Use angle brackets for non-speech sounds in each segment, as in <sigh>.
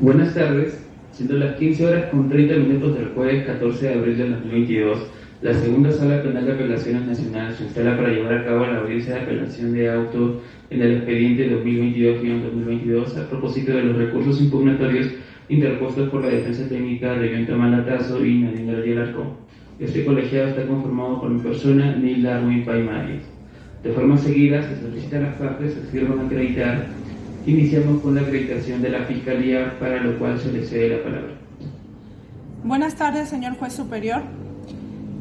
Buenas tardes. Siendo las 15 horas con 30 minutos del jueves 14 de abril de 2022, la segunda sala penal de apelaciones nacional se instala para llevar a cabo la audiencia de apelación de auto en el expediente 2022-2022 a propósito de los recursos impugnatorios interpuestos por la defensa técnica de Viento Malatazo y Nadine Gabriel Arcón. Este colegiado está conformado por mi persona, Neil Darwin Paimari. De forma seguida, se solicita a las partes que firman acreditar Iniciamos con la acreditación de la Fiscalía, para lo cual se le cede la palabra. Buenas tardes, señor juez superior.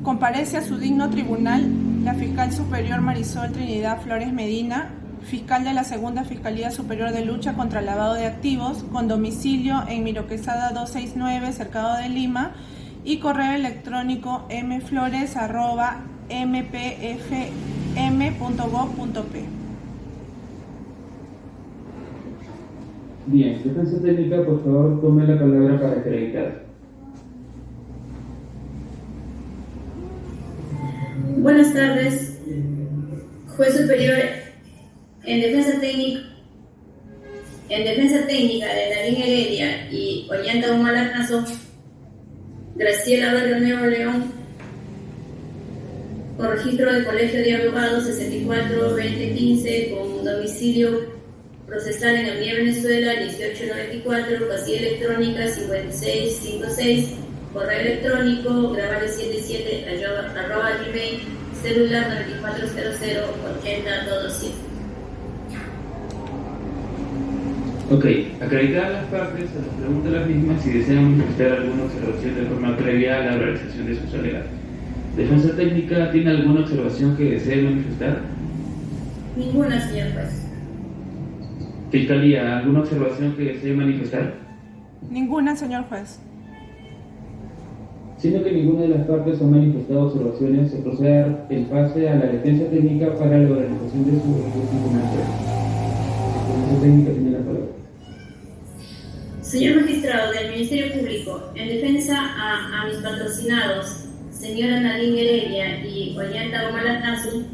Comparece a su digno tribunal la fiscal superior Marisol Trinidad Flores Medina, fiscal de la Segunda Fiscalía Superior de Lucha contra el Lavado de Activos, con domicilio en Miroquesada 269, Cercado de Lima, y correo electrónico mflores.mpfm.gov.p. Bien, defensa técnica, por favor, tome la palabra para acreditar. Buenas tardes, juez superior. En defensa técnica, en defensa técnica de Darín Heredia y Ollanta Humalacaso, Graciela Barrio Nuevo León, por registro de Colegio de Abogados 64-2015 con domicilio procesal en el Venezuela 1894, casilla electrónica 5656, correo electrónico grabale77 arroba gmail, celular 9400 8027. Ok, acreditar las partes a las preguntas de las mismas si desean manifestar alguna observación de forma previa a la realización de sus alegatos. ¿Defensa técnica tiene alguna observación que desee manifestar? Ninguna, señor juez. Fiscalía, ¿alguna observación que desee manifestar? Ninguna, señor juez. Siendo que ninguna de las partes ha manifestado observaciones, se procede en pase a la defensa técnica para la organización de su. La defensa técnica tiene la palabra. Señor magistrado del Ministerio Público, en defensa a, a mis patrocinados, señora Nadine Heredia y Ollanta Omalatazu,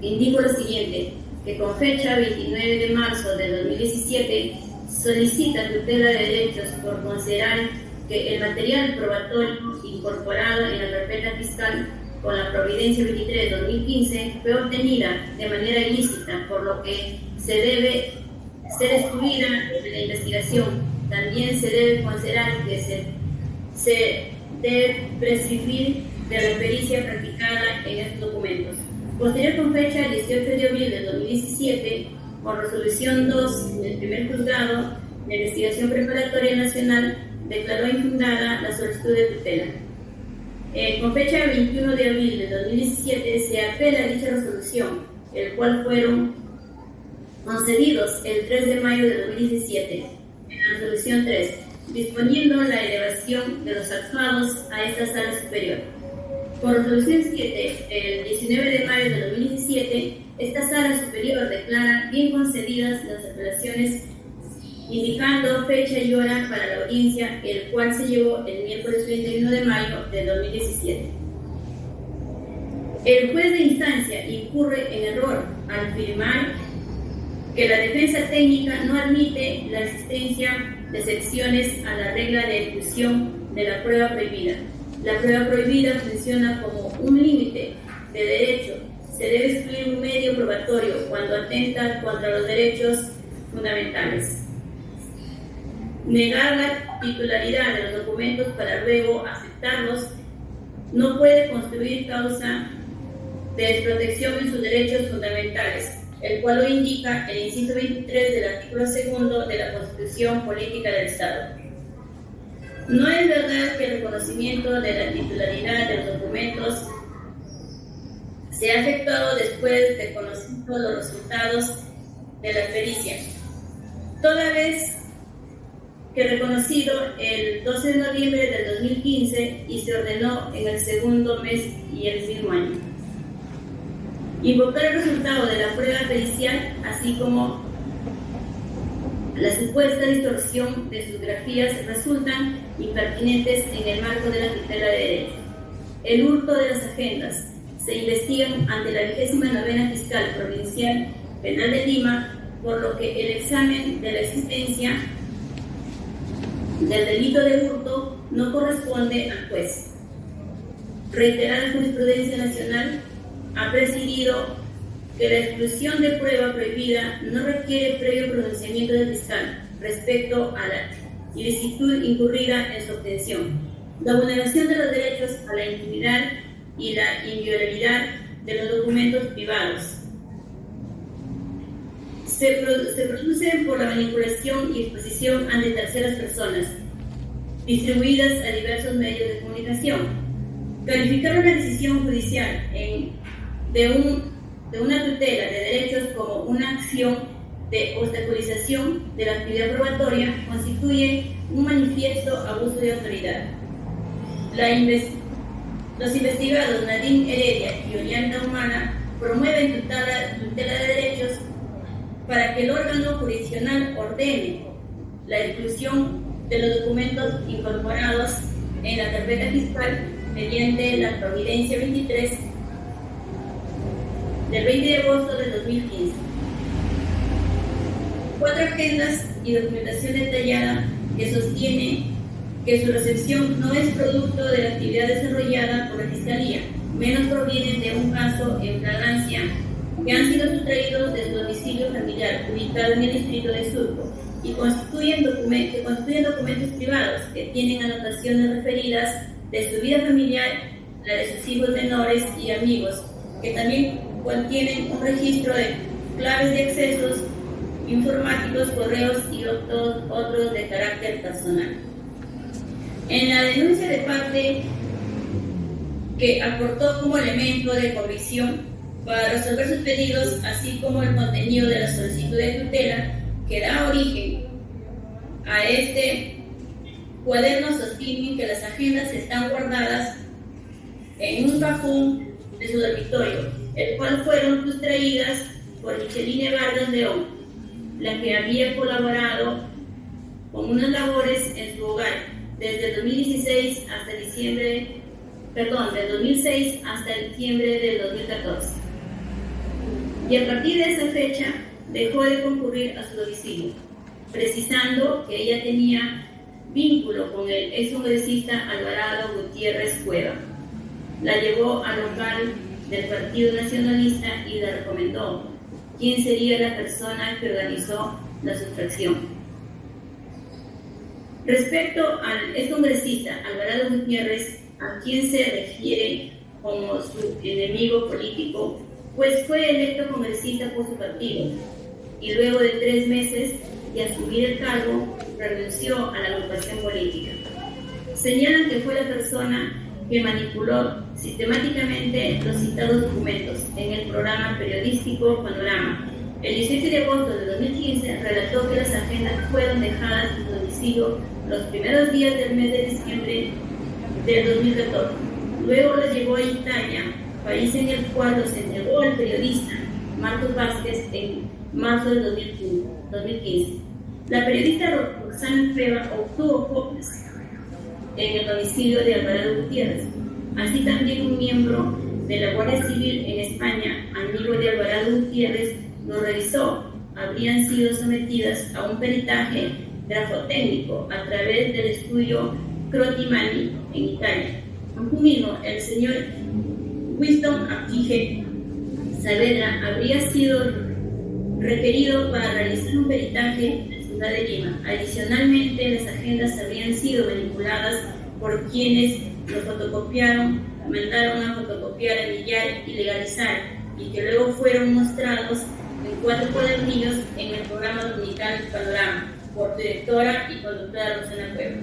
indico lo siguiente que con fecha 29 de marzo de 2017 solicita tutela de derechos por considerar que el material probatorio incorporado en la carpeta fiscal con la Providencia 23 de 2015 fue obtenida de manera ilícita, por lo que se debe ser excluida de la investigación. También se debe considerar que se, debe prescribir de la pericia practicada en estos documentos. Posterior con fecha 18 de abril de 2017, por resolución 2 del primer juzgado de investigación preparatoria nacional, declaró infundada la solicitud de tutela. Eh, con fecha 21 de abril de 2017 se apela dicha resolución, el cual fueron concedidos el 3 de mayo de 2017 en la resolución 3, disponiendo la elevación de los actuados a esta sala superior. Por resolución 7, el 19 de mayo de 2017, esta sala superior declara bien concedidas las apelaciones indicando fecha y hora para la audiencia, el cual se llevó el miércoles 31 de mayo de 2017. El juez de instancia incurre en error al afirmar que la defensa técnica no admite la existencia de excepciones a la regla de ejecución de la prueba prohibida la prueba prohibida funciona como un límite de derecho. Se debe excluir un medio probatorio cuando atenta contra los derechos fundamentales. Negar la titularidad de los documentos para luego aceptarlos no puede construir causa de desprotección en sus derechos fundamentales, el cual lo indica el inciso 23 del artículo segundo de la Constitución Política del Estado. No es verdad que el reconocimiento de la titularidad de los documentos se ha efectuado después de conocer los resultados de la pericia. Toda vez que reconocido el 12 de noviembre del 2015 y se ordenó en el segundo mes y el mismo año. Invocar el resultado de la prueba pericial, así como la supuesta distorsión de sus grafías resultan impertinentes en el marco de la tutela de derecho. El hurto de las agendas se investigan ante la vigésima novena fiscal provincial penal de Lima, por lo que el examen de la existencia del delito de hurto no corresponde al juez. Reiterada jurisprudencia nacional ha presidido que la exclusión de prueba prohibida no requiere previo pronunciamiento del fiscal respecto a la ilicitud incurrida en su obtención, la vulneración de los derechos a la intimidad y la inviolabilidad de los documentos privados. Se, se produce por la manipulación y exposición ante terceras personas, distribuidas a diversos medios de comunicación. Calificar una decisión judicial en, de un de una tutela de derechos como una acción de obstaculización de la actividad probatoria constituye un manifiesto abuso de autoridad. los investigados Nadine Heredia y Ollanta Humana promueven tutela, tutela de derechos para que el órgano jurisdiccional ordene la exclusión de los documentos incorporados en la carpeta fiscal mediante la Providencia 23 del 20 de agosto de 2015. Cuatro agendas y documentación detallada que sostiene que su recepción no es producto de la actividad desarrollada por la Fiscalía, menos provienen de un caso en flagrancia que han sido sustraídos de su domicilio familiar ubicado en el distrito de Surco y constituyen, documentos, constituyen documentos privados que tienen anotaciones referidas de su vida familiar, la de sus hijos menores y amigos, que también contienen un registro de claves de accesos informáticos, correos y otros, de carácter personal. En la denuncia de parte que aportó como elemento de convicción para resolver sus pedidos, así como el contenido de la solicitud de tutela que da origen a este cuaderno sostienen que las agendas están guardadas en un cajón de su dormitorio el cual fueron sustraídas por Micheline Vargas León, la que había colaborado con unas labores en su hogar desde 2016 hasta diciembre, perdón, del 2006 hasta diciembre del 2014. Y a partir de esa fecha dejó de concurrir a su domicilio, precisando que ella tenía vínculo con el ex Alvarado Gutiérrez Cueva. La llevó al local del Partido Nacionalista y le recomendó quién sería la persona que organizó la sustracción. Respecto al excongresista Alvarado Gutiérrez, a quien se refiere como su enemigo político, pues fue electo congresista por su partido y luego de tres meses de asumir el cargo renunció a la agrupación política. Señalan que fue la persona que manipuló sistemáticamente los citados documentos en el programa periodístico Panorama. El 17 de agosto de 2015 relató que las agendas fueron dejadas en domicilio los primeros días del mes de diciembre del 2014. Luego las llevó a Italia, país en el cual los entregó el periodista Marcos Vázquez en marzo de 2015. La periodista Roxana Feba obtuvo copias en el domicilio de Alvarado Gutiérrez. Así también un miembro de la Guardia Civil en España, amigo de Alvarado Gutiérrez, lo revisó. Habrían sido sometidas a un peritaje grafotécnico a través del estudio Crotimani en Italia. mismo, el señor Winston Aptige Saavedra habría sido requerido para realizar un peritaje de Lima. Adicionalmente, las agendas habrían sido manipuladas por quienes lo fotocopiaron, mandaron a fotocopiar, enviar y legalizar, y que luego fueron mostrados en cuatro cuadernillos en el programa dominical Panorama, por directora y conductora Rosana Cueva.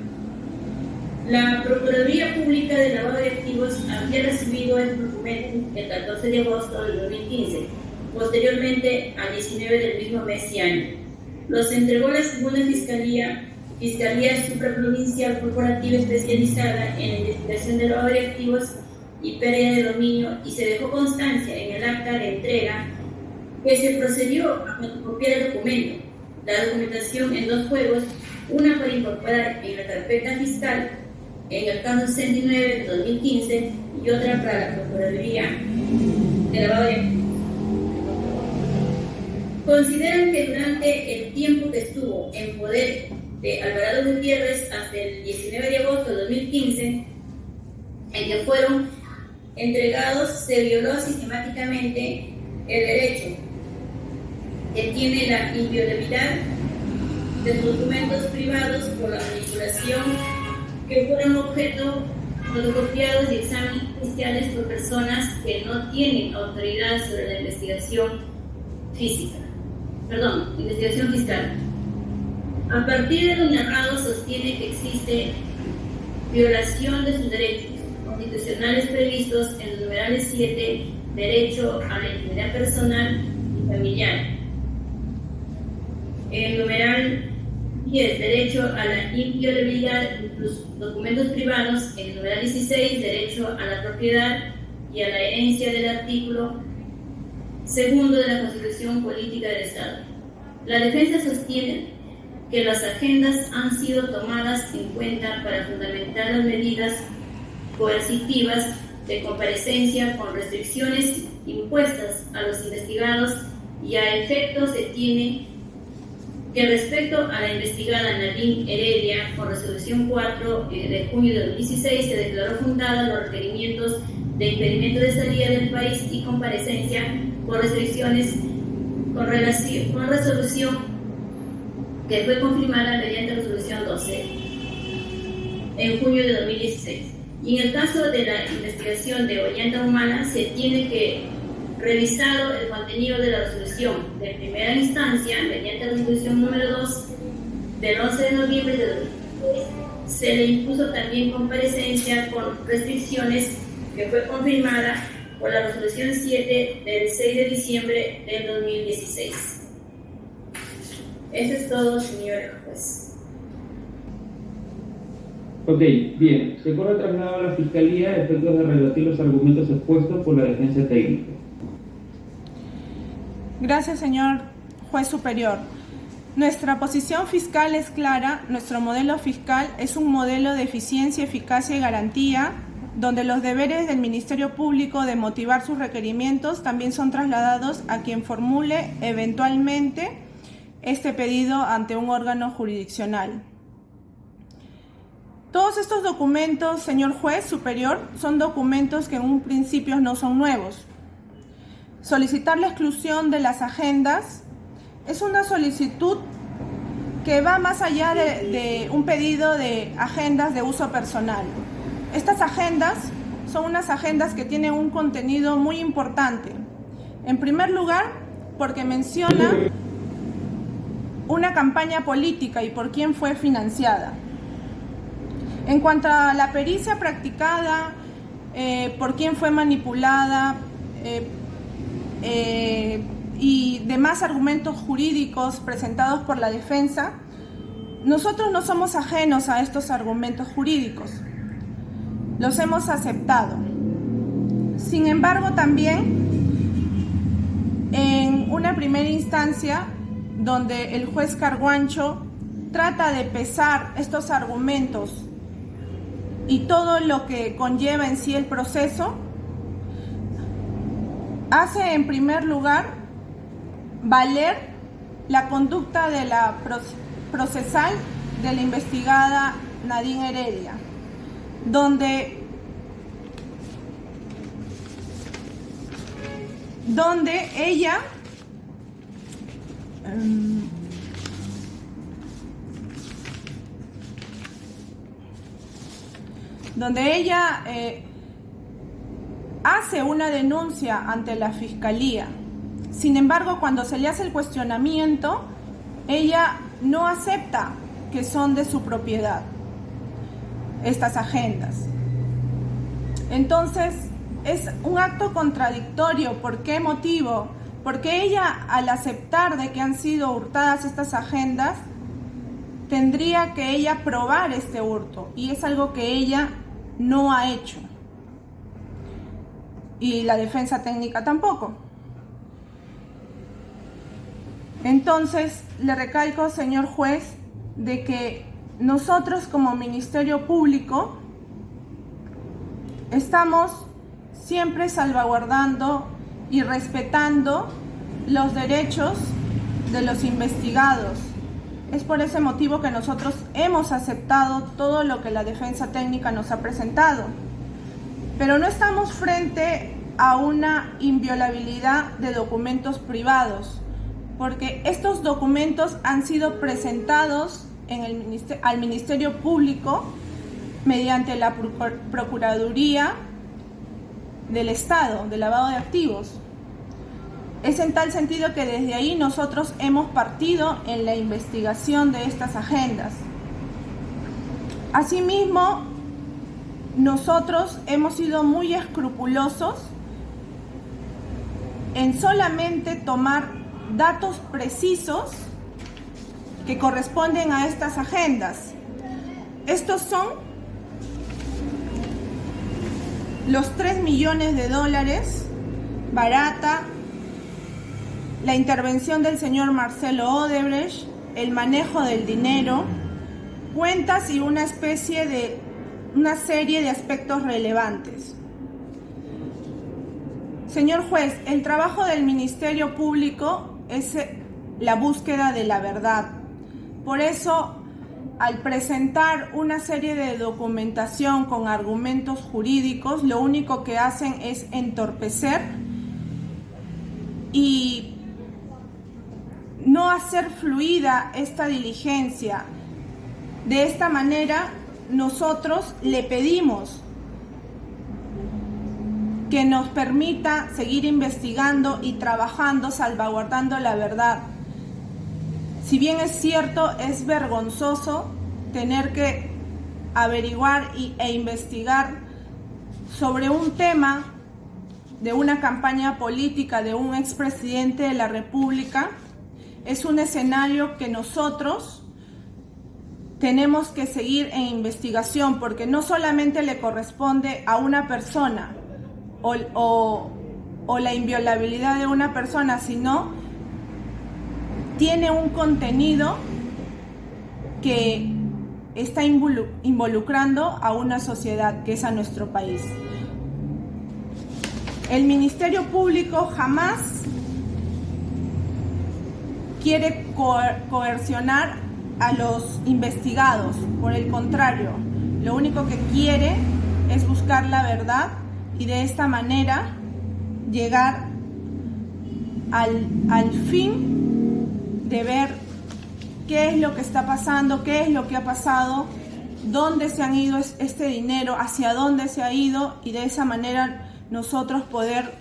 La Procuraduría Pública de Lavado de Activos había recibido el documento el 14 de agosto de 2015, posteriormente al 19 del mismo mes y año los entregó la segunda Fiscalía, Fiscalía Supraprovincial Corporativa Especializada en la Investigación de lavado de activos y pérdida de dominio y se dejó constancia en el acta de entrega que se procedió a fotocopiar el documento, la documentación en dos juegos, una para incorporar en la carpeta fiscal en el caso 69 de 2015 y otra para la Procuraduría de lavado de. Consideran que durante el tiempo que estuvo en poder de Alvarado Gutiérrez hasta el 19 de agosto de 2015, en que fueron entregados, se violó sistemáticamente el derecho que tiene la inviolabilidad de documentos privados por la manipulación que fueron objeto fotocopiados y exámenes oficiales por personas que no tienen autoridad sobre la investigación física, perdón, investigación fiscal. A partir de lo narrado sostiene que existe violación de sus derechos constitucionales previstos en los numerales 7, derecho a la intimidad personal y familiar. El numeral 10, derecho a la inviolabilidad de los documentos privados. El numeral 16, derecho a la propiedad y a la herencia del artículo segundo de la Constitución Política del Estado. La defensa sostiene que las agendas han sido tomadas en cuenta para fundamentar las medidas coercitivas de comparecencia con restricciones impuestas a los investigados y a efectos se tiene que respecto a la investigada Nadine Heredia, con resolución 4 eh, de junio de 2016, se declaró fundada los requerimientos de impedimento de salida del país y comparecencia por restricciones con, relación, con resolución que fue confirmada mediante resolución 12 en junio de 2016. Y en el caso de la investigación de Ollanta Humana, se tiene que revisado el contenido de la resolución de primera instancia mediante resolución número 2 del 11 de noviembre de 2016, se le impuso también comparecencia con restricciones que fue confirmada por la resolución 7 del 6 de diciembre del 2016. Eso es todo, señor juez. Ok, bien. Se corre traslado a la Fiscalía a efectos de rebatir los argumentos expuestos por la defensa técnica. Gracias, señor juez superior. Nuestra posición fiscal es clara, nuestro modelo fiscal es un modelo de eficiencia, eficacia y garantía, donde los deberes del Ministerio Público de motivar sus requerimientos también son trasladados a quien formule eventualmente este pedido ante un órgano jurisdiccional. Todos estos documentos, señor juez superior, son documentos que en un principio no son nuevos. Solicitar la exclusión de las agendas es una solicitud que va más allá de, un pedido de agendas de uso personal. Estas agendas son unas agendas que tienen un contenido muy importante. En primer lugar, porque menciona una campaña política y por quién fue financiada. En cuanto a la pericia practicada, eh, por quién fue manipulada, eh, eh, y demás argumentos jurídicos presentados por la defensa, nosotros no somos ajenos a estos argumentos jurídicos. Los hemos aceptado. Sin embargo, también en una primera instancia donde el juez Carguancho trata de pesar estos argumentos y todo lo que conlleva en sí el proceso, hace en primer lugar valer la conducta de la procesal de la investigada Nadine Heredia, donde, donde ella em, donde ella eh, hace una denuncia ante la fiscalía. Sin embargo, cuando se le hace el cuestionamiento, ella no acepta que son de su propiedad estas agendas. Entonces, es un acto contradictorio. ¿Por qué motivo? Porque ella, al aceptar de que han sido hurtadas estas agendas, tendría que ella probar este hurto. Y es algo que ella no ha hecho y la defensa técnica tampoco. Entonces, le recalco, señor juez, de que nosotros como Ministerio Público estamos siempre salvaguardando y respetando los derechos de los investigados. Es por ese motivo que nosotros hemos aceptado todo lo que la defensa técnica nos ha presentado. Pero no estamos frente a una inviolabilidad de documentos privados, porque estos documentos han sido presentados en el al Ministerio Público mediante la Procuraduría del Estado, de lavado de activos. Es en tal sentido que desde ahí nosotros hemos partido en la investigación de estas agendas. Asimismo, nosotros hemos sido muy escrupulosos en solamente tomar datos precisos que corresponden a estas agendas. Estos son los 3 millones de dólares barata la intervención del señor Marcelo Odebrecht, el manejo del dinero, cuentas y una especie de una serie de aspectos relevantes. Señor juez, el trabajo del Ministerio Público es la búsqueda de la verdad. Por eso, al presentar una serie de documentación con argumentos jurídicos, lo único que hacen es entorpecer y no hacer fluida esta diligencia. De esta manera, nosotros le pedimos que nos permita seguir investigando y trabajando, salvaguardando la verdad. Si bien es cierto, es vergonzoso tener que averiguar e investigar sobre un tema de una campaña política de un expresidente de la República, es un escenario que nosotros tenemos que seguir en investigación porque no solamente le corresponde a una persona o, la inviolabilidad de una persona, sino tiene un contenido que está involucrando a una sociedad que es a nuestro país. El Ministerio Público jamás quiere coercionar a los investigados. Por el contrario, lo único que quiere es buscar la verdad y de esta manera llegar al, al fin de ver qué es lo que está pasando, qué es lo que ha pasado, dónde se han ido este dinero, hacia dónde se ha ido y de esa manera nosotros poder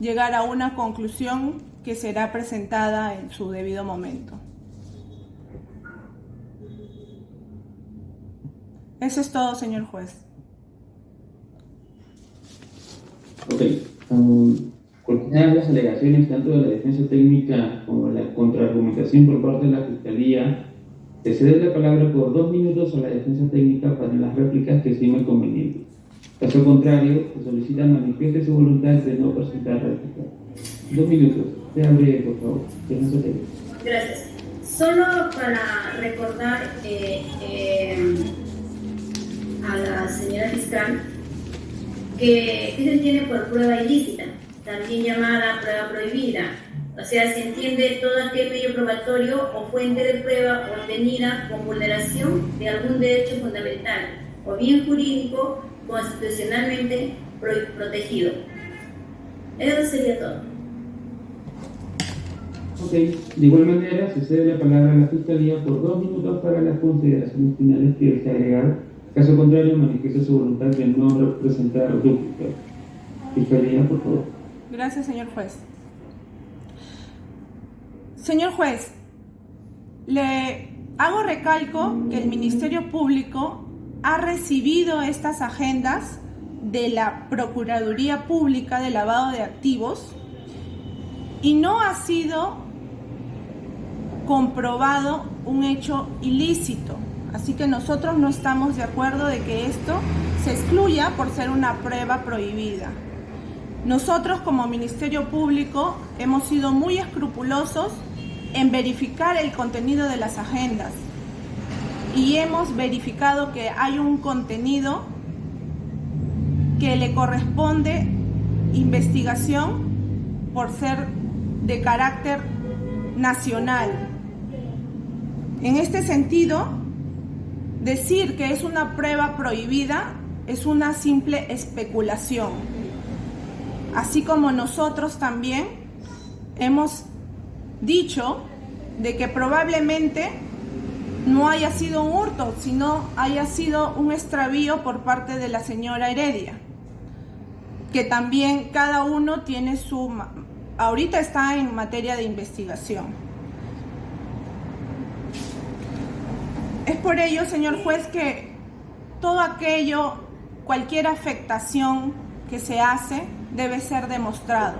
llegar a una conclusión que será presentada en su debido momento. Eso es todo, señor juez. Ok. Um, las alegaciones tanto de la defensa técnica como la contraargumentación por parte de la Fiscalía, se cede la palabra por dos minutos a la defensa técnica para las réplicas que estime conveniente. Caso contrario, se solicita manifieste su voluntad de no presentar réplica. Dos minutos. por favor. Gracias. Solo para recordar eh, eh, a la señora fiscal que, se entiende por prueba ilícita, también llamada prueba prohibida. O sea, se entiende todo aquel medio probatorio o fuente de prueba obtenida con vulneración de algún derecho fundamental o bien jurídico constitucionalmente protegido. Eso sería todo. De igual manera, se cede la palabra a la Fiscalía por dos minutos para las consideraciones finales que desea agregar. Caso contrario, manifiesta su voluntad de no representar o duplicar. Fiscalía, por favor. Gracias, señor juez. Señor juez, le hago recalco que el Ministerio Público ha recibido estas agendas de la Procuraduría Pública de Lavado de Activos y no ha sido comprobado un hecho ilícito. Así que nosotros no estamos de acuerdo de que esto se excluya por ser una prueba prohibida. Nosotros como Ministerio Público hemos sido muy escrupulosos en verificar el contenido de las agendas y hemos verificado que hay un contenido que le corresponde investigación por ser de carácter nacional. En este sentido, decir que es una prueba prohibida es una simple especulación. Así como nosotros también hemos dicho de que probablemente no haya sido un hurto, sino haya sido un extravío por parte de la señora Heredia, que también cada uno tiene su... ahorita está en materia de investigación. Es por ello, señor juez, que todo aquello, cualquier afectación que se hace, debe ser demostrado.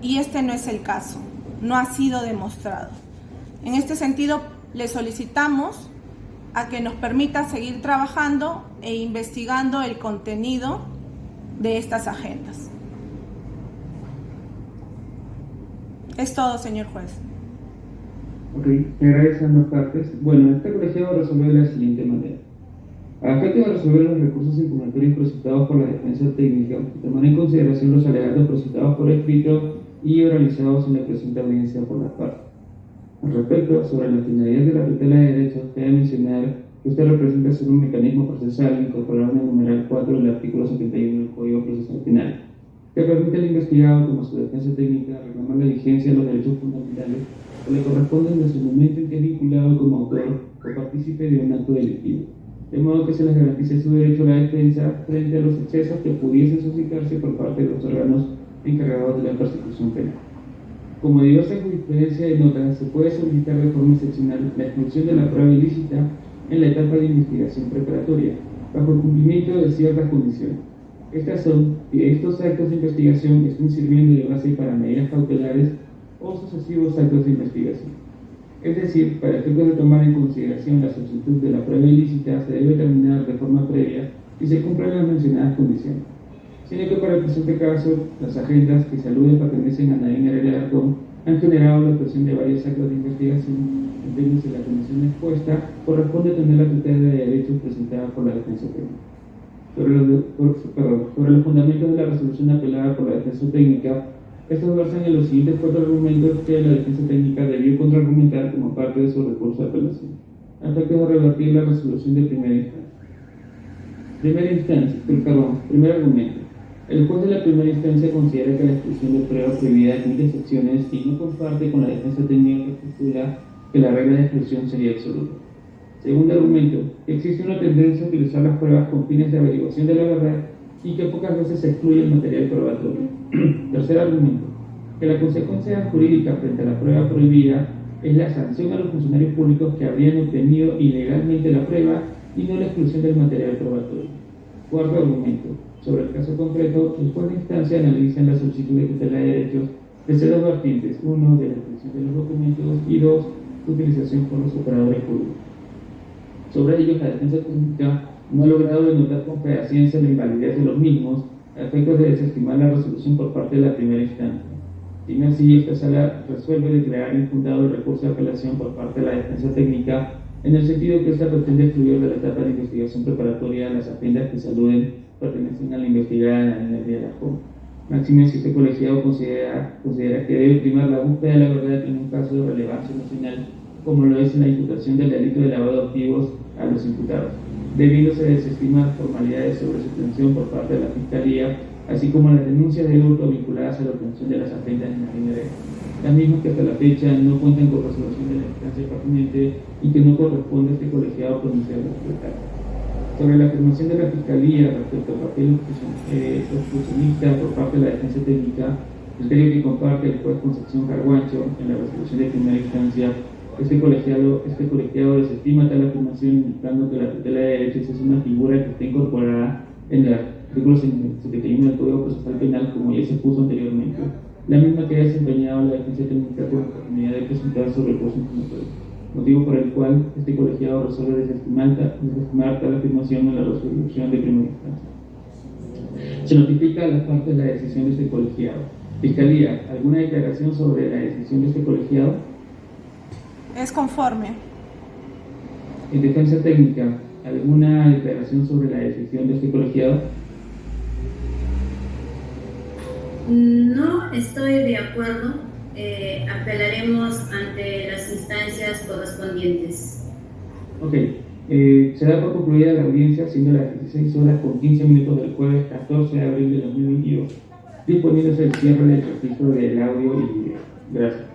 Y este no es el caso, no ha sido demostrado. En este sentido, le solicitamos a que nos permita seguir trabajando e investigando el contenido de estas agendas. Es todo, señor juez. Ok, a ambas partes. Bueno, este colegiado resolvió de la siguiente manera. A efecto de resolver los recursos impugnatorios presentados por la defensa técnica, tomar en consideración los alegatos presentados por escrito y oralizados en la presente audiencia por las partes. Al respecto, sobre la finalidad de la tutela de derechos, cabe mencionar que usted representa ser un mecanismo procesal incorporado en el numeral 4 del artículo 71 del Código Procesal Penal, que permite al investigado, como su defensa técnica, reclamar la vigencia de los derechos fundamentales que le corresponden desde el momento en que es vinculado como autor o partícipe de un acto delictivo, de modo que se les garantice su derecho a la defensa frente a los excesos que pudiesen suscitarse por parte de los órganos encargados de la persecución penal. Como diversa jurisprudencia de notas, se puede solicitar de forma excepcional la exclusión de la prueba ilícita en la etapa de investigación preparatoria, bajo el cumplimiento de ciertas condiciones. Estas son estos actos de investigación estén sirviendo de base para medidas cautelares o sucesivos actos de investigación. Es decir, para efectos de tomar en consideración la solicitud de la prueba ilícita, se debe terminar de forma previa y se cumplen las mencionadas condiciones sino que para el presente caso, las agendas que saluden pertenecen a Nadine Heredia han generado la actuación de varios actos de investigación, en términos de la comisión expuesta, corresponde tener la tutela de derechos presentada por la defensa técnica. Sobre los, fundamentos de la resolución apelada por la defensa técnica, estos versan en los siguientes cuatro argumentos que la defensa técnica debió contraargumentar como parte de su recurso de apelación, efectos de revertir la resolución de primera instancia. Primera instancia, perdón, primer argumento. El juez de la primera instancia considera que la exclusión de pruebas prohibida admite excepciones y no comparte con la defensa técnica que postula que la regla de exclusión sería absoluta. Segundo argumento, existe una tendencia a utilizar las pruebas con fines de averiguación de la verdad y que pocas veces se excluye el material probatorio. <clears throat> Tercer argumento, que la consecuencia jurídica frente a la prueba prohibida es la sanción a los funcionarios públicos que habrían obtenido ilegalmente la prueba y no la exclusión del material probatorio. Cuarto argumento, sobre el caso concreto, el juez de instancia analiza la solicitud de tutela de derechos desde dos vertientes, uno, de la extensión de los documentos y dos, su utilización por los operadores públicos. Sobre ello, la defensa pública no ha logrado denotar con fehaciencia la invalidez de los mismos a efectos de desestimar la resolución por parte de la primera instancia. Sin así, esta sala resuelve declarar infundado el recurso de apelación por parte de la defensa técnica en el sentido que esta pretende excluir de la etapa de investigación preparatoria las agendas que saluden pertenecen a la investigada en el día de la joven. Máximo si este colegiado considera, considera que debe primar la búsqueda de la verdad en un caso de relevancia nacional, como lo es en la imputación del delito de lavado de activos a los imputados, debiéndose desestimar formalidades sobre su obtención por parte de la Fiscalía, así como las denuncias de hurto vinculadas a la obtención de las agendas en la línea las mismas que hasta la fecha no cuentan con resolución de la instancia pertinente y que no corresponde a este colegiado pronunciar la sobre la afirmación de la Fiscalía respecto al papel eh, obstruccionista por parte de la defensa técnica, criterio que comparte el juez Concepción Carguancho en la resolución de primera instancia, este colegiado, este colegiado desestima tal afirmación indicando que la tutela de derechos es una figura que está incorporada en el artículo 71 del Código Procesal Penal, como ya se puso anteriormente, la misma que ha desempeñado la defensa técnica la oportunidad de presentar su recurso informatorio motivo por el cual este colegiado resuelve desestimar, tal afirmación en la resolución de primera instancia. Se notifica a las partes la decisión de este colegiado. Fiscalía, ¿alguna declaración sobre la decisión de este colegiado? Es conforme. En defensa técnica, ¿alguna declaración sobre la decisión de este colegiado? No estoy de acuerdo eh, apelaremos ante las instancias correspondientes. Ok, eh, se da por concluida la audiencia siendo las 16 horas con 15 minutos del jueves 14 de abril de 2022, disponiéndose el cierre del registro del audio y video. Gracias.